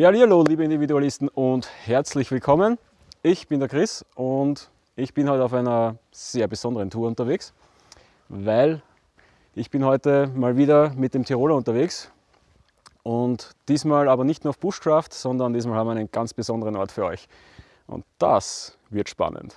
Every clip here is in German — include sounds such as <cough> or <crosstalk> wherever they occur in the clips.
Ja, hallo liebe Individualisten und herzlich willkommen. Ich bin der Chris und ich bin heute auf einer sehr besonderen Tour unterwegs, weil ich bin heute mal wieder mit dem Tiroler unterwegs und diesmal aber nicht nur auf Bushcraft, sondern diesmal haben wir einen ganz besonderen Ort für euch. Und das wird spannend.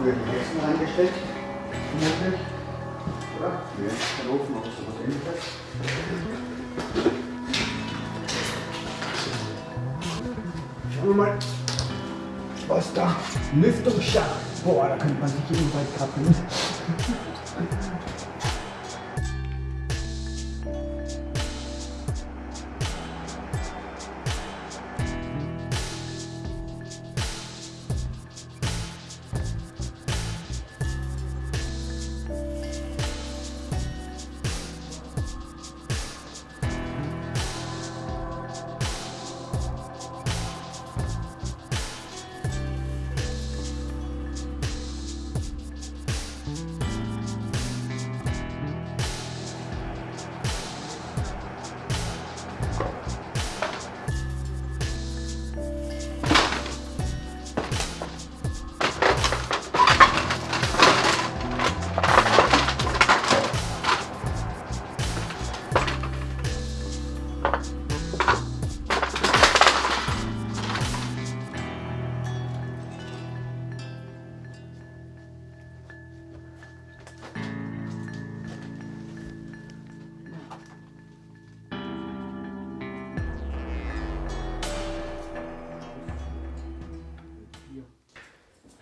Früher die Hessen reingesteckt, vermutlich. Oder? Nee, der. Schauen wir mal, was da Lüftungsschacht. Boah, da könnte man sich jedenfalls kappen.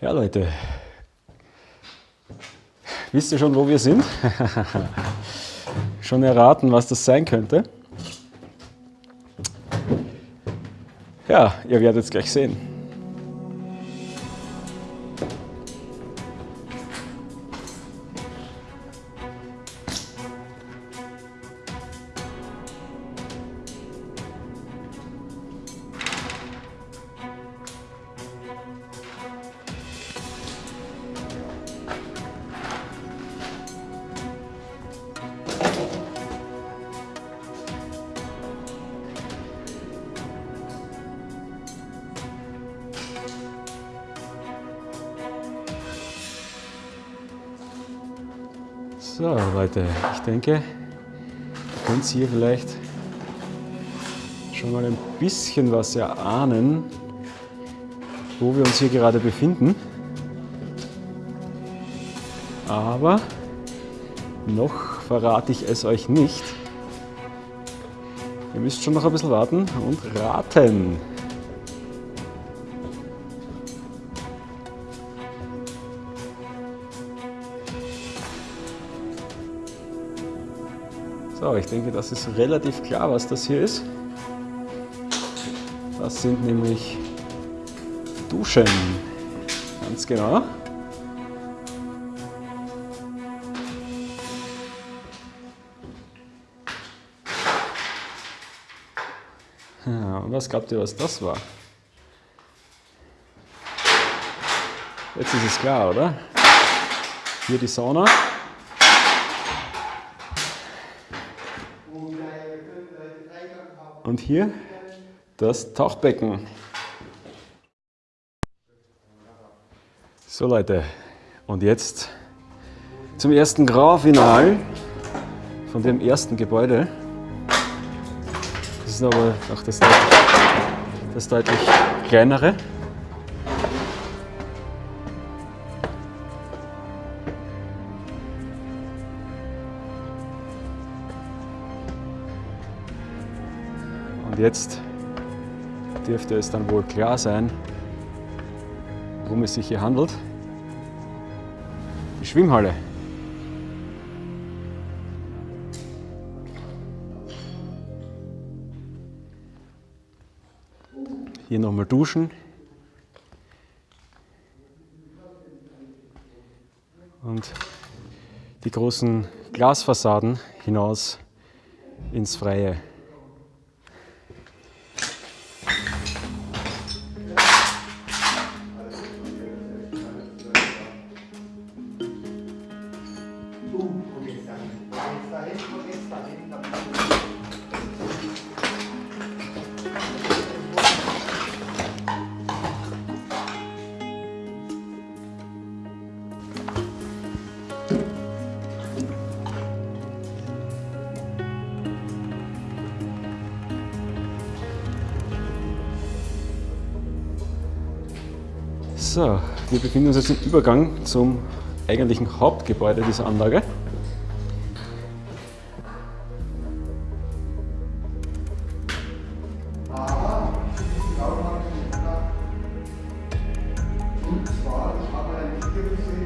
Ja Leute, wisst ihr schon, wo wir sind? <laughs> schon erraten, was das sein könnte? Ja, ihr werdet es gleich sehen. Könnt hier vielleicht schon mal ein bisschen was erahnen, wo wir uns hier gerade befinden. Aber noch verrate ich es euch nicht. Ihr müsst schon noch ein bisschen warten und raten. So, ich denke, das ist relativ klar, was das hier ist. Das sind nämlich Duschen. Ganz genau. Und was glaubt ihr, was das war? Jetzt ist es klar, oder? Hier die Sauna. Und hier das Tauchbecken. So Leute, und jetzt zum ersten Grand Final von dem ersten Gebäude. Das ist aber auch das, das deutlich kleinere. Und jetzt dürfte es dann wohl klar sein, worum es sich hier handelt. Die Schwimmhalle. Hier nochmal duschen. Und die großen Glasfassaden hinaus ins Freie. Wir befinden uns jetzt im Übergang zum eigentlichen Hauptgebäude dieser Anlage. Und zwar, ich habe ein Video gesehen,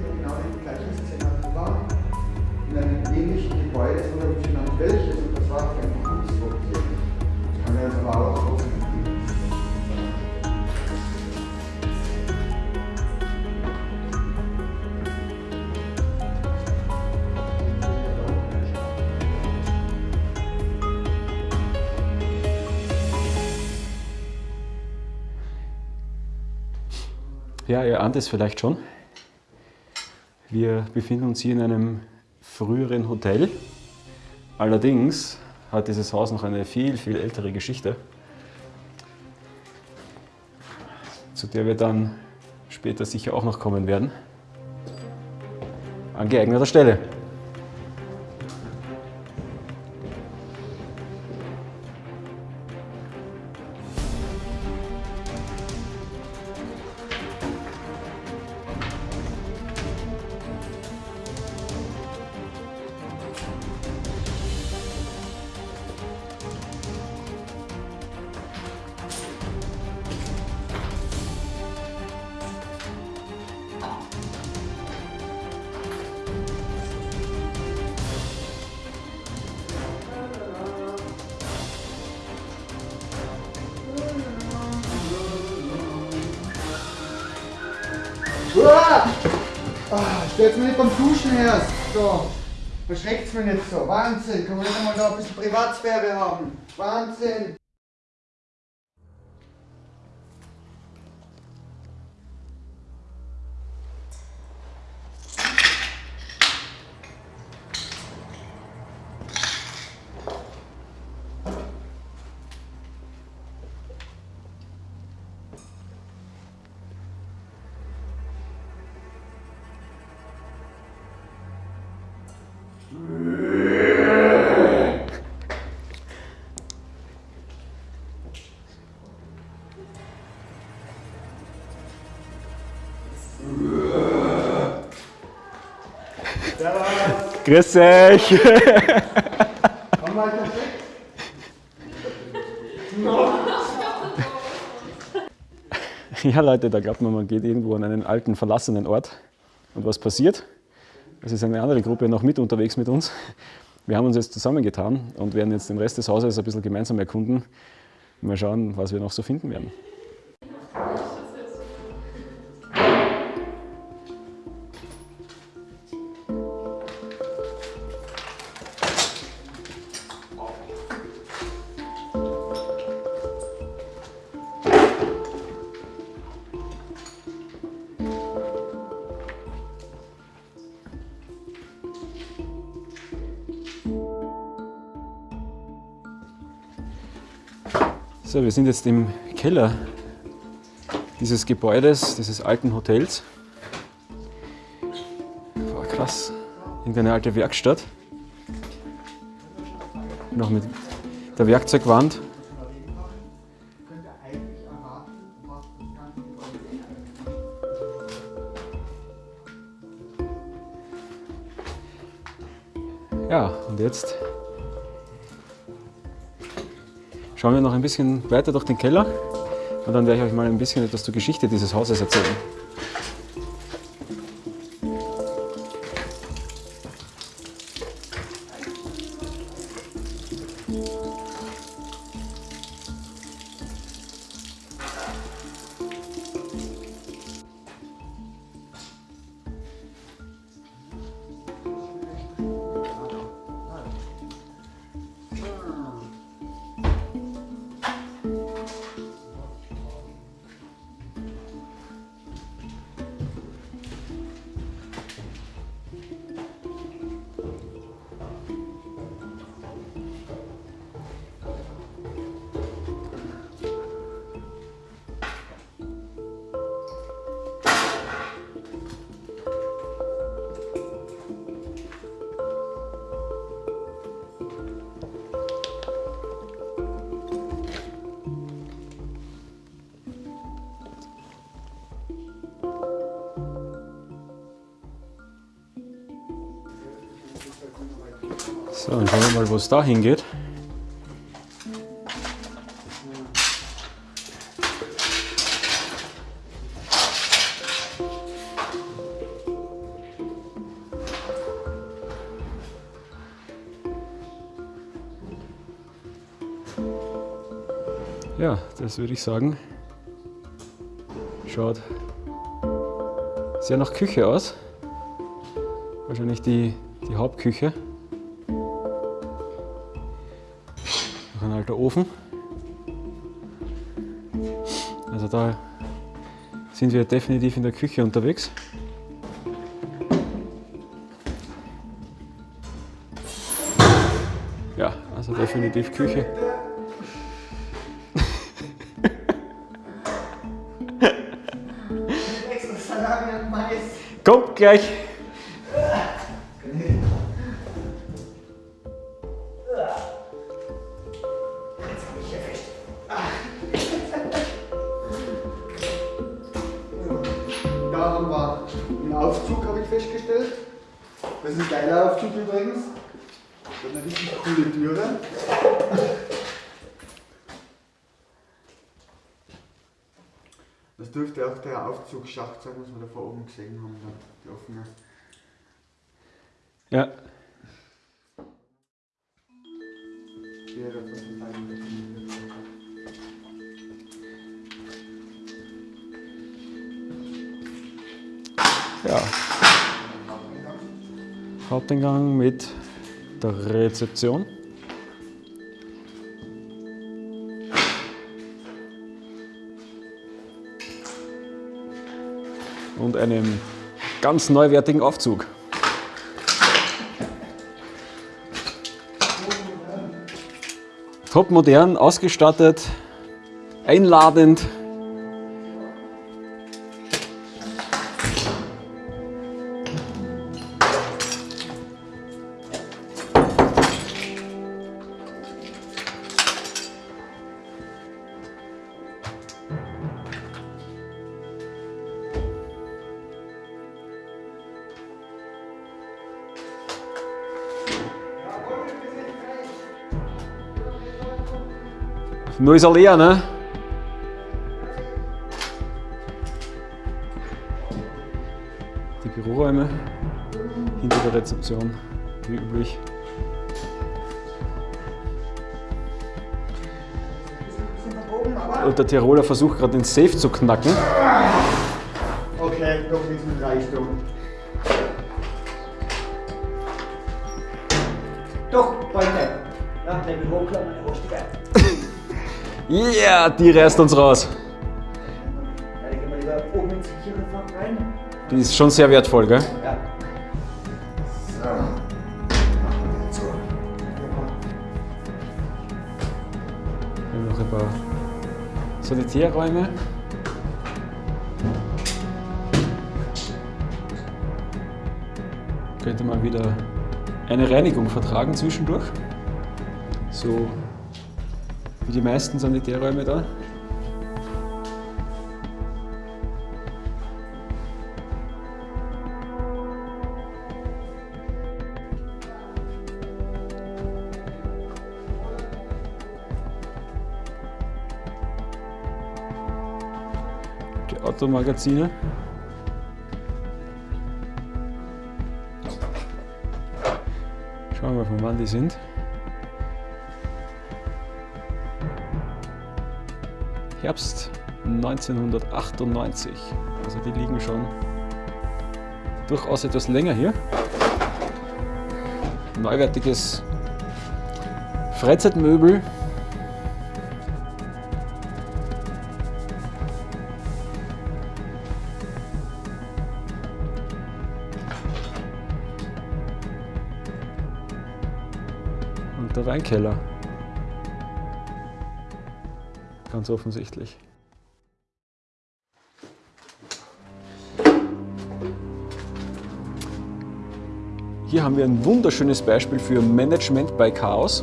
Ja, ihr ahnt es vielleicht schon. Wir befinden uns hier in einem früheren Hotel. Allerdings hat dieses Haus noch eine viel, viel ältere Geschichte, zu der wir dann später sicher auch noch kommen werden. An geeigneter Stelle. Stellt's mir nicht beim Duschen erst. So, verschreckt's mir nicht so. Wahnsinn, kann man nicht einmal da ein bisschen Privatsphäre haben. Wahnsinn. Grüß euch! Komm mal. Ja Leute, da glaubt man, man geht irgendwo an einen alten, verlassenen Ort und was passiert? Es ist eine andere Gruppe noch mit unterwegs mit uns. Wir haben uns jetzt zusammengetan und werden jetzt den Rest des Hauses ein bisschen gemeinsam erkunden. Mal schauen, was wir noch so finden werden. Wir sind jetzt im Keller dieses Gebäudes, dieses alten Hotels. Boah, krass, irgendeine alte Werkstatt. Noch mit der Werkzeugwand. Ja, und jetzt schauen wir noch ein bisschen weiter durch den Keller und dann werde ich euch mal ein bisschen etwas zur Geschichte dieses Hauses erzählen. So, dann schauen wir mal, wo es da hingeht. Ja, das würde ich sagen, schaut sehr nach Küche aus. Wahrscheinlich die, die Hauptküche. Noch ein alter Ofen. Also da sind wir definitiv in der Küche unterwegs. Ja, also definitiv Küche. Extra Salami und Mais. Kommt gleich! Dürfte auch der Aufzugsschacht sein, was wir da vor oben gesehen haben, da, die offene. Ja, ja. Haupteingang mit der Rezeption. Und einem ganz neuwertigen Aufzug. Top modern, ausgestattet, einladend. Nur ist er leer, ne? Die Büroräume hinter der Rezeption, wie üblich. Und der Tiroler versucht gerade den Safe zu knacken. Okay, doch nichts mit Reichtum. Doch, yeah, die reißt uns raus. Die ist schon sehr wertvoll, gell? Ja. So. Noch ein paar Sanitärräume. Könnte man wieder eine Reinigung vertragen zwischendurch. So wie die meisten Sanitärräume da. Die Automagazine. Schauen wir mal, von wann die sind. Herbst 1998. Also die liegen schon durchaus etwas länger hier. Neuwertiges Freizeitmöbel. Und der Weinkeller. Ganz offensichtlich. Hier haben wir ein wunderschönes Beispiel für Management bei Chaos.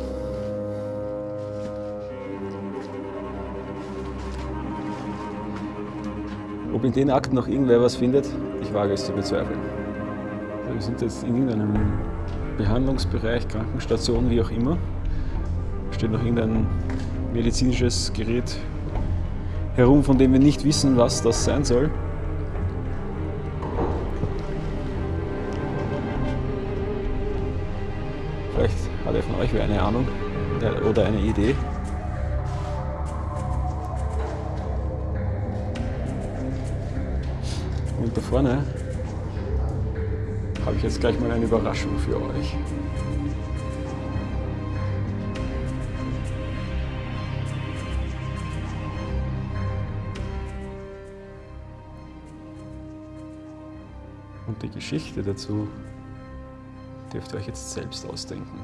Ob in den Akten noch irgendwer was findet, ich wage es zu bezweifeln. Also wir sind jetzt in irgendeinem Behandlungsbereich, Krankenstation, wie auch immer. Steht noch irgendein medizinisches Gerät herum, von dem wir nicht wissen, was das sein soll. Vielleicht hat er von euch eine Ahnung äh, oder eine Idee. Und da vorne habe ich jetzt gleich mal eine Überraschung für euch. Die Geschichte dazu dürft ihr euch jetzt selbst ausdenken.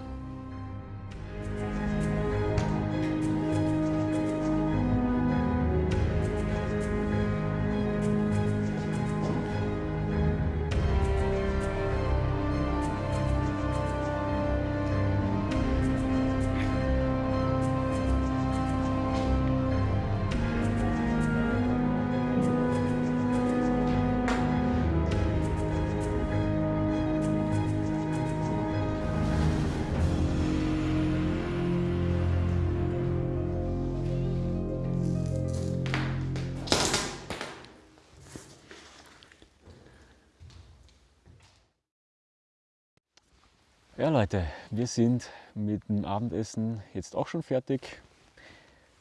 Ja Leute, wir sind mit dem Abendessen jetzt auch schon fertig.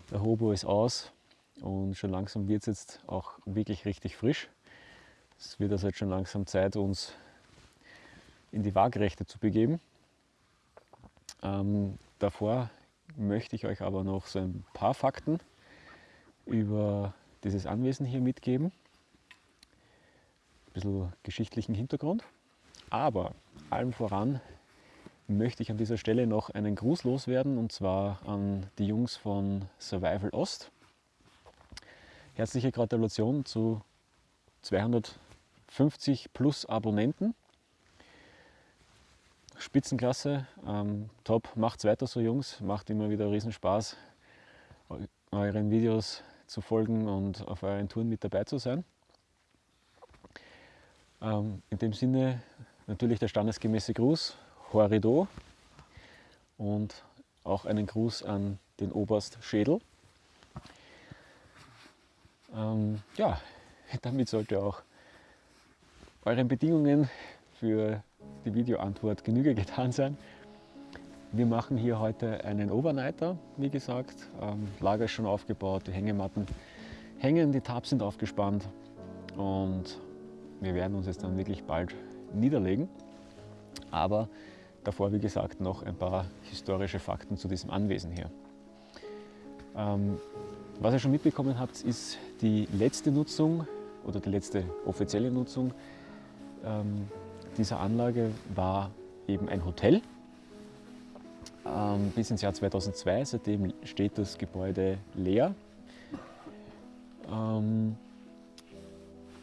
Der Hobo ist aus und schon langsam wird es jetzt auch wirklich richtig frisch. Es wird also jetzt schon langsam Zeit, uns in die Waagerechte zu begeben. Ähm, davor möchte ich euch aber noch so ein paar Fakten über dieses Anwesen hier mitgeben. Ein bisschen geschichtlichen Hintergrund. Aber allem voran möchte ich an dieser Stelle noch einen Gruß loswerden und zwar an die Jungs von Survival Ost. Herzliche Gratulation zu 250 plus Abonnenten. Spitzenklasse, ähm, top, macht's weiter so Jungs, macht immer wieder riesen Spaß, euren Videos zu folgen und auf euren Touren mit dabei zu sein. Ähm, in dem Sinne natürlich der standesgemäße Gruß, Horrido und auch einen Gruß an den Oberst Schädel. Ähm, ja, <laughs> damit sollte auch euren Bedingungen für die Videoantwort Genüge getan sein. Wir machen hier heute einen Overnighter, wie gesagt. Ähm, Lager ist schon aufgebaut, die Hängematten hängen, die Tabs sind aufgespannt und wir werden uns jetzt dann wirklich bald niederlegen. Aber davor, wie gesagt, noch ein paar historische Fakten zu diesem Anwesen hier. Ähm, was ihr schon mitbekommen habt, ist die letzte Nutzung oder die letzte offizielle Nutzung ähm, dieser Anlage war eben ein Hotel ähm, bis ins Jahr 2002. Seitdem steht das Gebäude leer. Ähm,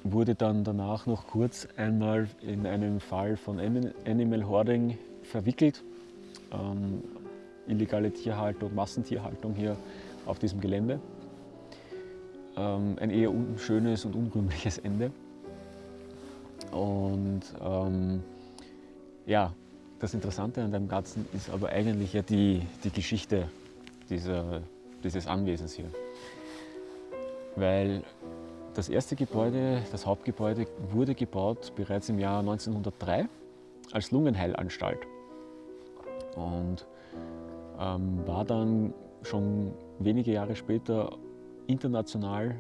wurde dann danach noch kurz einmal in einem Fall von Animal Hoarding verwickelt. Ähm, illegale Tierhaltung, Massentierhaltung hier auf diesem Gelände. Ähm, ein eher unschönes und unrühmliches Ende. Und ähm, ja, das Interessante an dem Ganzen ist aber eigentlich ja die, die Geschichte dieser, dieses Anwesens hier. Weil das erste Gebäude, das Hauptgebäude, wurde gebaut bereits im Jahr 1903 als Lungenheilanstalt und ähm, war dann schon wenige Jahre später international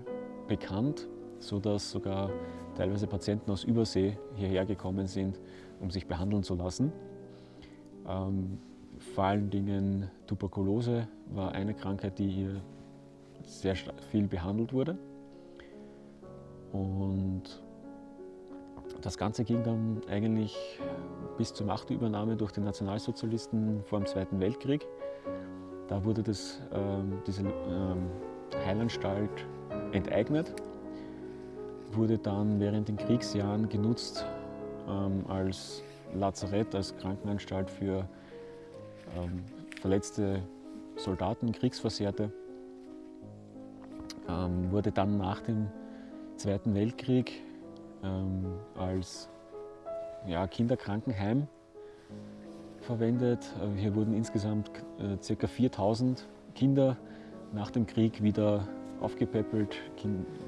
bekannt, sodass sogar teilweise Patienten aus Übersee hierher gekommen sind, um sich behandeln zu lassen. Ähm, vor allen Dingen Tuberkulose war eine Krankheit, die hier sehr viel behandelt wurde. Und das Ganze ging dann eigentlich bis zur Machtübernahme durch die Nationalsozialisten vor dem Zweiten Weltkrieg. Da wurde das, ähm, diese ähm, Heilanstalt enteignet, wurde dann während den Kriegsjahren genutzt ähm, als Lazarett, als Krankenanstalt für ähm, verletzte Soldaten, Kriegsversehrte. Ähm, wurde dann nach dem Zweiten Weltkrieg ähm, als ja, Kinderkrankenheim verwendet. Äh, hier wurden insgesamt äh, ca. 4000 Kinder nach dem Krieg wieder aufgepäppelt.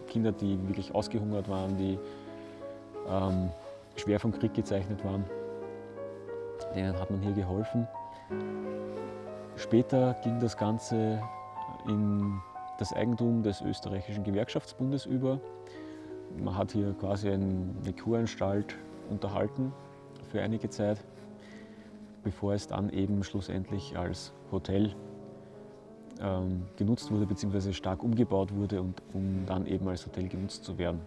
Kinder, die wirklich ausgehungert waren, die ähm, schwer vom Krieg gezeichnet waren. Denen hat man hier geholfen. Später ging das Ganze in das Eigentum des österreichischen Gewerkschaftsbundes über. Man hat hier quasi eine Kuranstalt unterhalten für einige Zeit, bevor es dann eben schlussendlich als Hotel ähm, genutzt wurde bzw. stark umgebaut wurde, und, um dann eben als Hotel genutzt zu werden.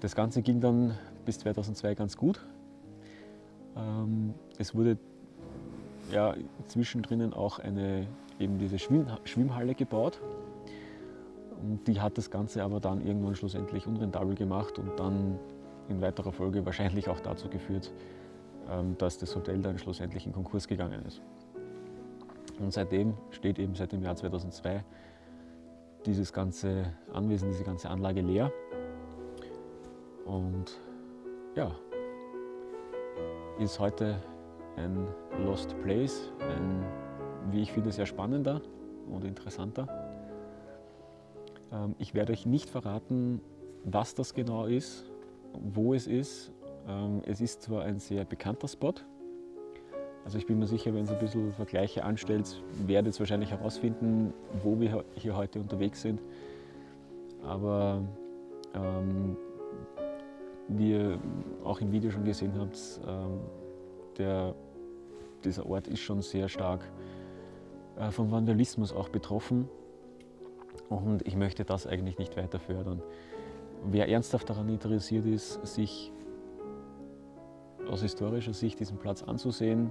Das Ganze ging dann bis 2002 ganz gut. Ähm, es wurde ja, zwischendrin auch eine, eben diese Schwimmhalle gebaut. Und die hat das Ganze aber dann irgendwann schlussendlich unrentabel gemacht und dann in weiterer Folge wahrscheinlich auch dazu geführt, ähm, dass das Hotel dann schlussendlich in Konkurs gegangen ist. Und seitdem steht eben seit dem Jahr 2002 dieses ganze Anwesen, diese ganze Anlage leer. Und ja, ist heute ein Lost Place, ein, wie ich finde, sehr spannender und interessanter. Ähm, ich werde euch nicht verraten, was das genau ist, wo es ist. Ähm, es ist zwar ein sehr bekannter Spot, also ich bin mir sicher, wenn ihr ein bisschen Vergleiche anstellt, werdet ihr wahrscheinlich herausfinden, wo wir hier heute unterwegs sind. Aber ähm, wie ihr auch im Video schon gesehen habt, ähm, der, dieser Ort ist schon sehr stark äh, vom Vandalismus auch betroffen. Und ich möchte das eigentlich nicht weiter fördern. Wer ernsthaft daran interessiert ist, sich aus historischer Sicht diesen Platz anzusehen,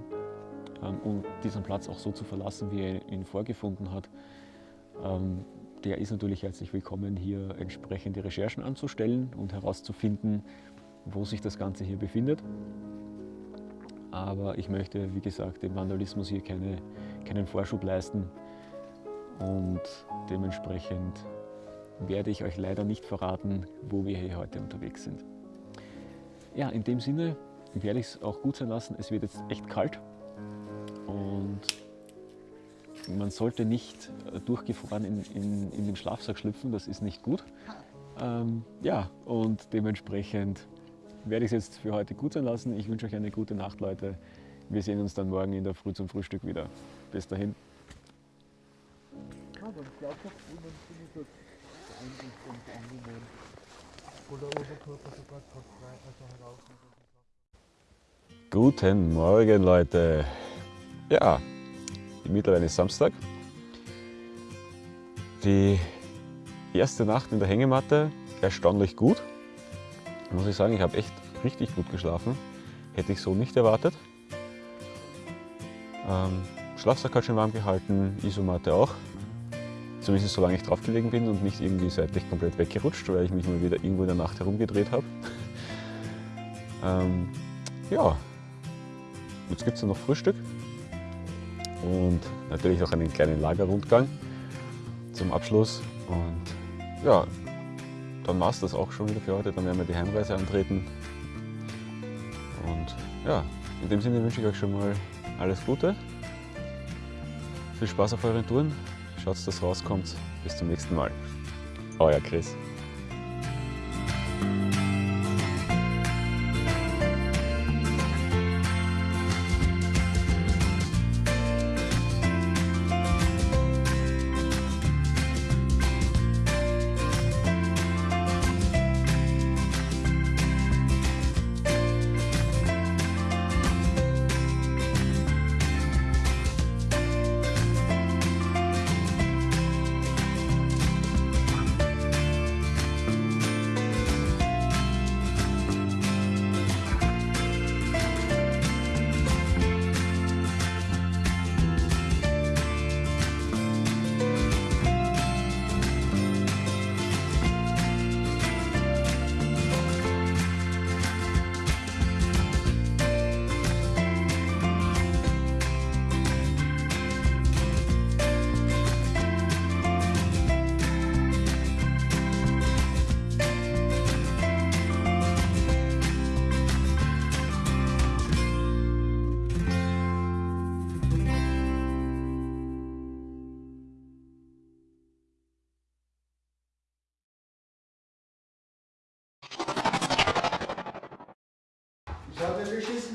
ähm, und diesen Platz auch so zu verlassen, wie er ihn vorgefunden hat, ähm, der ist natürlich herzlich willkommen, hier entsprechende Recherchen anzustellen und herauszufinden, wo sich das Ganze hier befindet. Aber ich möchte, wie gesagt, dem Vandalismus hier keine, keinen Vorschub leisten und dementsprechend werde ich euch leider nicht verraten, wo wir hier heute unterwegs sind. Ja, in dem Sinne werde ich es auch gut sein lassen. Es wird jetzt echt kalt. Und man sollte nicht äh, durchgefroren in, in, in den Schlafsack schlüpfen, das ist nicht gut. Ähm, ja, und dementsprechend werde ich es jetzt für heute gut sein lassen. Ich wünsche euch eine gute Nacht, Leute. Wir sehen uns dann morgen in der Früh zum Frühstück wieder. Bis dahin. Eigentlich ganz angenehm. Wo der Oberkörper sogar kopffrei, also heraus. Guten Morgen, Leute. Ja, mittlerweile ist Samstag. Die erste Nacht in der Hängematte erstaunlich gut. Muss ich sagen, ich habe echt richtig gut geschlafen. Hätte ich so nicht erwartet. Ähm, Schlafsack hat schon warm gehalten, Isomatte auch. Zumindest solange ich draufgelegen bin und nicht irgendwie seitlich komplett weggerutscht, weil ich mich mal wieder irgendwo in der Nacht herumgedreht habe. <laughs> ähm, ja, jetzt gibt es noch Frühstück und natürlich noch einen kleinen Lagerrundgang zum Abschluss. Und ja, dann war es das auch schon wieder für heute. Dann werden wir die Heimreise antreten. Und ja, in dem Sinne wünsche ich euch schon mal alles Gute. Viel Spaß auf euren Touren. Schaut, dass rauskommt. Bis zum nächsten Mal. Euer Chris.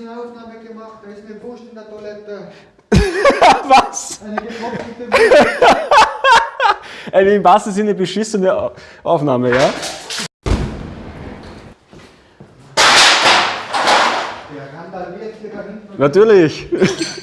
Eine Aufnahme gemacht, da ist eine Wurst in der Toilette. <laughs> Was? Eine getrocknete <laughs> Wurst. Eine im wahrsten Sinne beschissene Au- Aufnahme, ja? Der randaliert hier da hinten. Natürlich. <laughs>